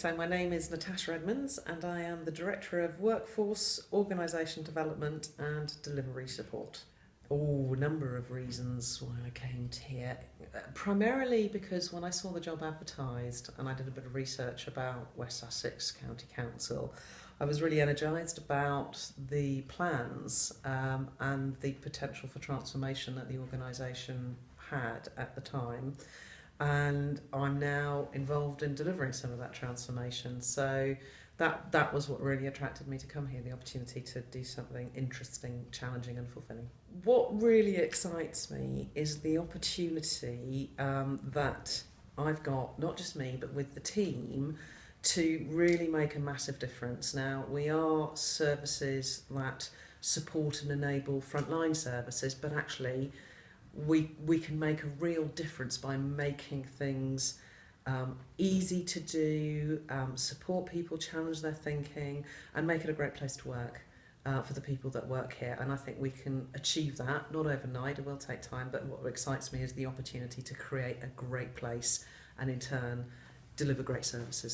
So my name is Natasha Edmonds and I am the Director of Workforce, Organisation Development and Delivery Support. Oh, a number of reasons why I came here. Primarily because when I saw the job advertised and I did a bit of research about West Sussex County Council, I was really energised about the plans um, and the potential for transformation that the organisation had at the time. And I'm now involved in delivering some of that transformation. So that that was what really attracted me to come here the opportunity to do something interesting challenging and fulfilling what really excites me is the opportunity um, that I've got not just me but with the team to really make a massive difference now we are services that support and enable frontline services but actually we, we can make a real difference by making things um, easy to do, um, support people, challenge their thinking, and make it a great place to work uh, for the people that work here. And I think we can achieve that, not overnight, it will take time, but what excites me is the opportunity to create a great place and in turn deliver great services.